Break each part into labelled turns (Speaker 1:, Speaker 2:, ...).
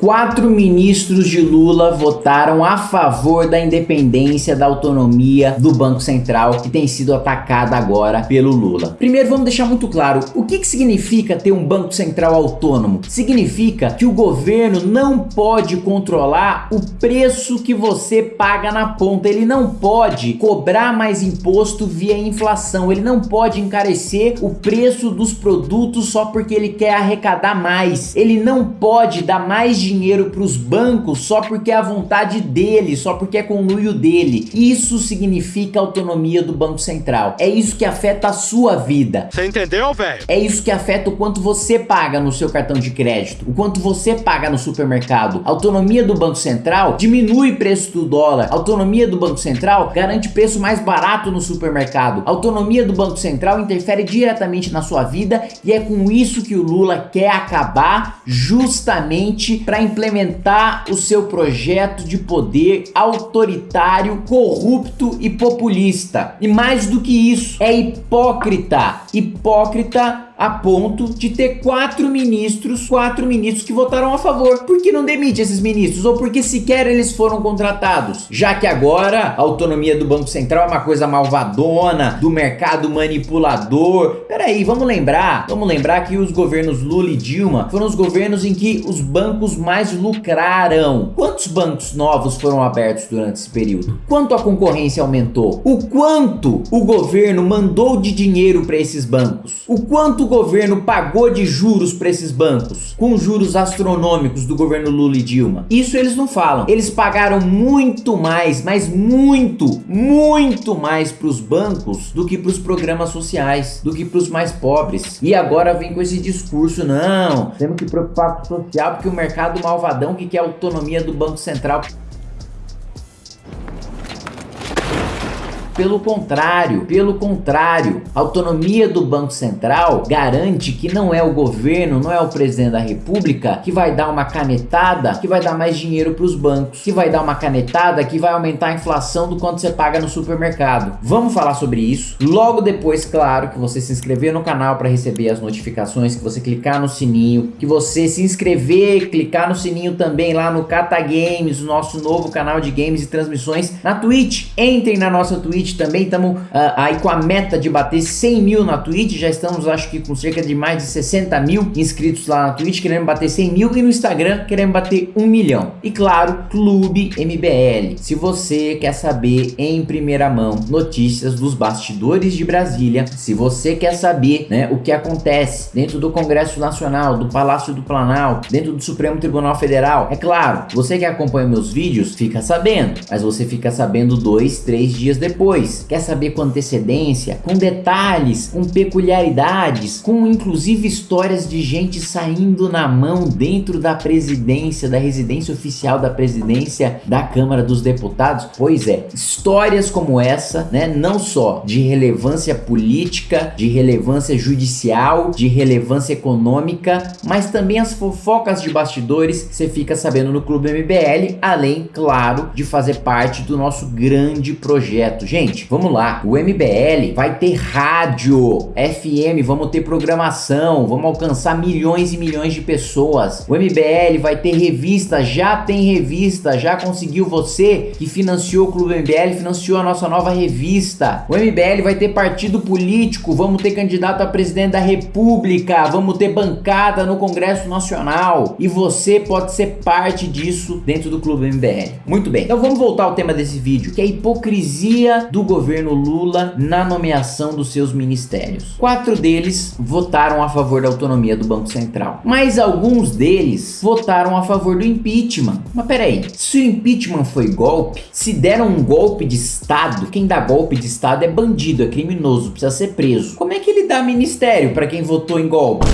Speaker 1: Quatro ministros de Lula votaram a favor da independência da autonomia do Banco Central que tem sido atacada agora pelo Lula. Primeiro vamos deixar muito claro, o que, que significa ter um Banco Central autônomo? Significa que o governo não pode controlar o preço que você paga na ponta, ele não pode cobrar mais imposto via inflação, ele não pode encarecer o preço dos produtos só porque ele quer arrecadar mais, ele não pode dar mais dinheiro para os bancos só porque é a vontade dele, só porque é conluio dele. Isso significa autonomia do Banco Central. É isso que afeta a sua vida.
Speaker 2: Você entendeu, velho?
Speaker 1: É isso que afeta o quanto você paga no seu cartão de crédito, o quanto você paga no supermercado. A autonomia do Banco Central diminui o preço do dólar. A autonomia do Banco Central garante preço mais barato no supermercado. A autonomia do Banco Central interfere diretamente na sua vida e é com isso que o Lula quer acabar justamente para para implementar o seu projeto de poder autoritário, corrupto e populista. E mais do que isso, é hipócrita. Hipócrita a ponto de ter quatro ministros, quatro ministros que votaram a favor. Por que não demite esses ministros? Ou porque sequer eles foram contratados? Já que agora a autonomia do Banco Central é uma coisa malvadona, do mercado manipulador. Peraí, vamos lembrar, vamos lembrar que os governos Lula e Dilma foram os governos em que os bancos mais lucraram. Quantos bancos novos foram abertos durante esse período? Quanto a concorrência aumentou? O quanto o governo mandou de dinheiro para esses bancos? O quanto governo pagou de juros para esses bancos, com juros astronômicos do governo Lula e Dilma? Isso eles não falam. Eles pagaram muito mais, mas muito, muito mais para os bancos do que para os programas sociais, do que para os mais pobres. E agora vem com esse discurso, não, temos que preocupar com o social porque o mercado malvadão que quer a autonomia do Banco Central Pelo contrário, pelo contrário, a autonomia do Banco Central garante que não é o governo, não é o presidente da república que vai dar uma canetada que vai dar mais dinheiro para os bancos, que vai dar uma canetada que vai aumentar a inflação do quanto você paga no supermercado. Vamos falar sobre isso. Logo depois, claro, que você se inscrever no canal para receber as notificações, que você clicar no sininho, que você se inscrever, clicar no sininho também lá no Cata Games, o nosso novo canal de games e transmissões na Twitch. Entrem na nossa Twitch Twitch também, estamos uh, aí com a meta de bater 100 mil na Twitch, já estamos acho que com cerca de mais de 60 mil inscritos lá na Twitch, queremos bater 100 mil. E no Instagram queremos bater 1 milhão. E claro, Clube MBL, se você quer saber em primeira mão notícias dos bastidores de Brasília, se você quer saber né, o que acontece dentro do Congresso Nacional, do Palácio do Planalto, dentro do Supremo Tribunal Federal, é claro, você que acompanha meus vídeos fica sabendo, mas você fica sabendo dois, três dias depois depois. Quer saber com antecedência, com detalhes, com peculiaridades, com inclusive histórias de gente saindo na mão dentro da presidência, da residência oficial da presidência da Câmara dos Deputados? Pois é, histórias como essa, né, não só de relevância política, de relevância judicial, de relevância econômica, mas também as fofocas de bastidores você fica sabendo no Clube MBL, além, claro, de fazer parte do nosso grande projeto. Gente, Gente, vamos lá. O MBL vai ter rádio, FM, vamos ter programação, vamos alcançar milhões e milhões de pessoas. O MBL vai ter revista, já tem revista, já conseguiu você que financiou o Clube MBL, financiou a nossa nova revista. O MBL vai ter partido político, vamos ter candidato a presidente da república, vamos ter bancada no Congresso Nacional. E você pode ser parte disso dentro do Clube MBL. Muito bem, então vamos voltar ao tema desse vídeo, que é a hipocrisia do do governo Lula na nomeação dos seus ministérios. Quatro deles votaram a favor da autonomia do Banco Central, mas alguns deles votaram a favor do impeachment. Mas peraí, se o impeachment foi golpe, se deram um golpe de Estado, quem dá golpe de Estado é bandido, é criminoso, precisa ser preso. Como é que ele dá ministério para quem votou em golpe?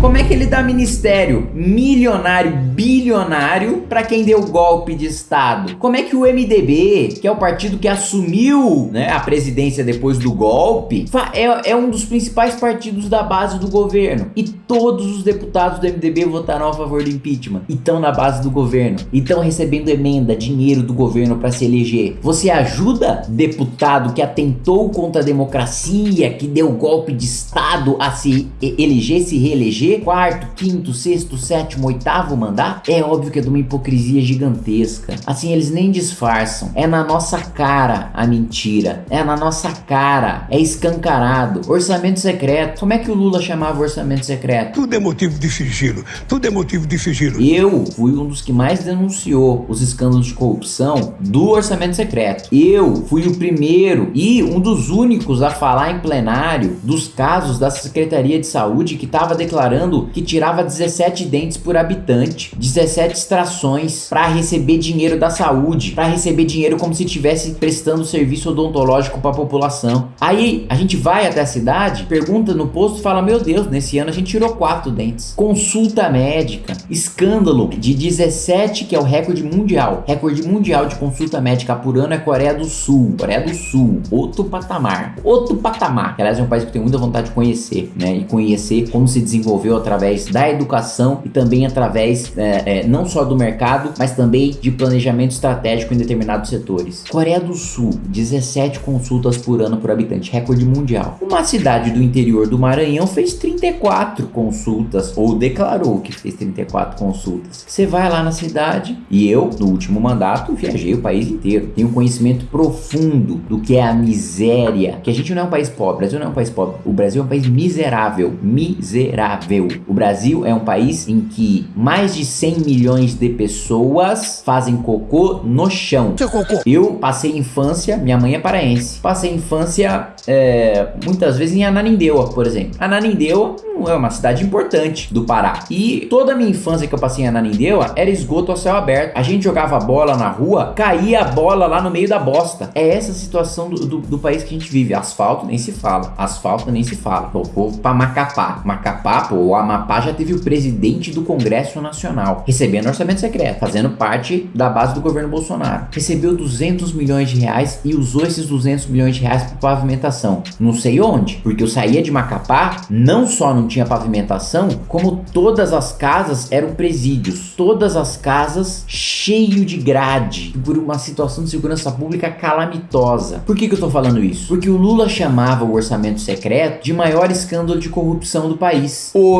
Speaker 1: Como é que ele dá ministério milionário, bilionário para quem deu golpe de estado? Como é que o MDB, que é o partido que assumiu né, a presidência depois do golpe, é, é um dos principais partidos da base do governo e todos os deputados do MDB votaram a favor do impeachment e estão na base do governo e estão recebendo emenda, dinheiro do governo para se eleger. Você ajuda deputado que atentou contra a democracia, que deu golpe de estado a se eleger, se reeleger? Quarto, quinto, sexto, sétimo, oitavo mandato, é óbvio que é de uma hipocrisia gigantesca. Assim, eles nem disfarçam. É na nossa cara a mentira. É na nossa cara. É escancarado. Orçamento secreto. Como é que o Lula chamava orçamento secreto?
Speaker 2: Tudo é motivo de sigilo. Tudo é motivo de sigilo.
Speaker 1: Eu fui um dos que mais denunciou os escândalos de corrupção do orçamento secreto. Eu fui o primeiro e um dos únicos a falar em plenário dos casos da Secretaria de Saúde que estava declarando que tirava 17 dentes por habitante, 17 extrações para receber dinheiro da saúde, para receber dinheiro como se estivesse prestando serviço odontológico para a população. Aí a gente vai até a cidade, pergunta no posto, fala: "Meu Deus, nesse ano a gente tirou quatro dentes". Consulta médica, escândalo de 17 que é o recorde mundial. Recorde mundial de consulta médica por ano é Coreia do Sul. Coreia do Sul, outro patamar. Outro patamar. Aliás, é um país que eu tenho muita vontade de conhecer, né? E conhecer como se desenvolveu através da educação e também através é, é, não só do mercado, mas também de planejamento estratégico em determinados setores. Coreia do Sul, 17 consultas por ano por habitante, recorde mundial. Uma cidade do interior do Maranhão fez 34 consultas, ou declarou que fez 34 consultas. Você vai lá na cidade, e eu, no último mandato, viajei o país inteiro. Tenho conhecimento profundo do que é a miséria. Que a gente não é um país pobre, o Brasil não é um país pobre. O Brasil é um país miserável. Miserável. O Brasil é um país em que mais de 100 milhões de pessoas fazem cocô no chão.
Speaker 2: Seu cocô.
Speaker 1: Eu passei infância, minha mãe é paraense. Passei infância é, muitas vezes em Ananindeua, por exemplo. Ananindeua é uma cidade importante do Pará. E toda a minha infância que eu passei em Ananindeua era esgoto ao céu aberto. A gente jogava bola na rua, caía a bola lá no meio da bosta. É essa a situação do, do, do país que a gente vive. Asfalto nem se fala. Asfalto nem se fala. O povo pra Macapá. Macapá, pô, o Amapá já teve o presidente do Congresso Nacional recebendo orçamento secreto, fazendo parte da base do governo Bolsonaro. Recebeu 200 milhões de reais e usou esses 200 milhões de reais para pavimentação. Não sei onde, porque eu saía de Macapá, não só não tinha pavimentação, como todas as casas eram presídios. Todas as casas cheio de grade, por uma situação de segurança pública calamitosa. Por que, que eu tô falando isso? Porque o Lula chamava o orçamento secreto de maior escândalo de corrupção do país. Hoje,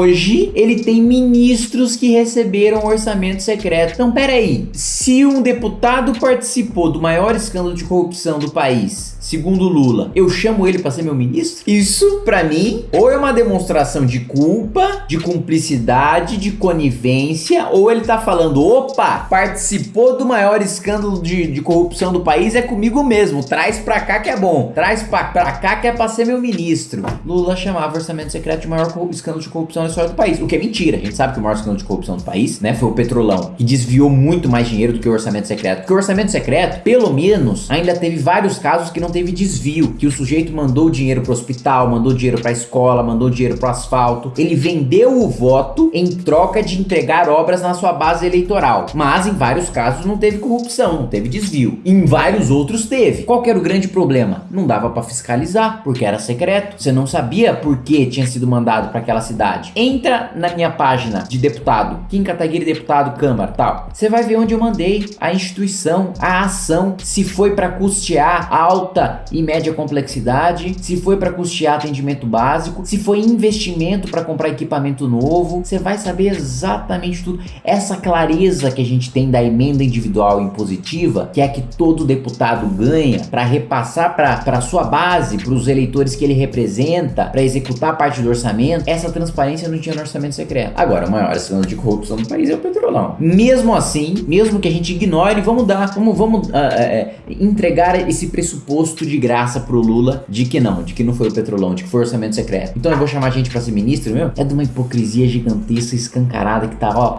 Speaker 1: ele tem ministros que receberam orçamento secreto. Então, peraí, se um deputado participou do maior escândalo de corrupção do país, segundo Lula, eu chamo ele para ser meu ministro? Isso, para mim, ou é uma demonstração de culpa, de cumplicidade, de conivência, ou ele tá falando, opa, participou do maior escândalo de, de corrupção do país, é comigo mesmo, traz pra cá que é bom, traz pra, cá que é pra ser meu ministro. Lula chamava orçamento secreto de maior escândalo de corrupção na história do país, o que é mentira, a gente sabe que o maior escândalo de corrupção do país, né, foi o Petrolão, que desviou muito mais dinheiro do que o orçamento secreto, porque o orçamento secreto, pelo menos, ainda teve vários casos que não teve desvio, que o sujeito mandou dinheiro pro hospital, mandou dinheiro pra escola, mandou dinheiro pro asfalto, ele vendeu o voto em troca de entregar obras na sua base eleitoral, mas em vários casos não teve corrupção, não teve desvio, em vários outros teve. Qual era o grande problema? Não dava pra fiscalizar, porque era secreto, você não sabia por que tinha sido mandado pra aquela cidade. Entra na minha página de deputado, Kim Kataguiri deputado, Câmara, tal. Você vai ver onde eu mandei a instituição, a ação, se foi pra custear alta e média complexidade, se foi para custear atendimento básico, se foi investimento para comprar equipamento novo, você vai saber exatamente tudo. Essa clareza que a gente tem da emenda individual impositiva, que é que todo deputado ganha para repassar para sua base, para os eleitores que ele representa, para executar parte do orçamento, essa transparência não tinha no orçamento secreto. Agora, o maior escândalo de corrupção do país é o petrolão. Mesmo assim, mesmo que a gente ignore, vamos dar, vamos, vamos uh, uh, entregar esse pressuposto de graça pro Lula de que não, de que não foi o petrolão, de que foi o orçamento secreto. Então eu vou chamar a gente para ser ministro, meu? É de uma hipocrisia gigantesca, escancarada que tá, ó,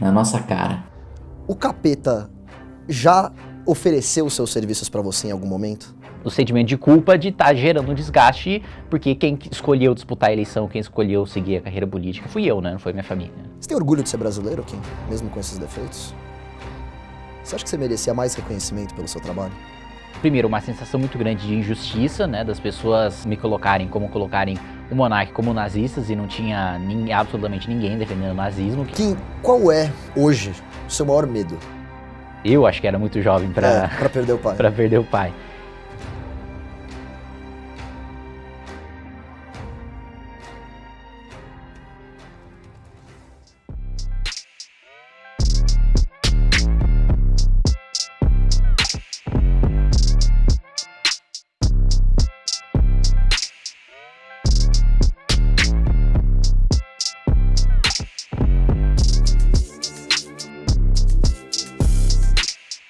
Speaker 1: na nossa cara.
Speaker 3: O capeta já ofereceu seus serviços para você em algum momento?
Speaker 4: O sentimento de culpa de estar tá gerando um desgaste, porque quem escolheu disputar a eleição, quem escolheu seguir a carreira política, fui eu, né? Não foi minha família.
Speaker 3: Você tem orgulho de ser brasileiro, Kim? Mesmo com esses defeitos? Você acha que você merecia mais reconhecimento pelo seu trabalho?
Speaker 4: Primeiro, uma sensação muito grande de injustiça, né? Das pessoas me colocarem como colocarem o monarca como nazistas e não tinha nem, absolutamente ninguém defendendo o nazismo.
Speaker 3: Kim, qual é, hoje, o seu maior medo?
Speaker 4: Eu acho que era muito jovem para
Speaker 3: é, perder o pai.
Speaker 4: para perder o pai.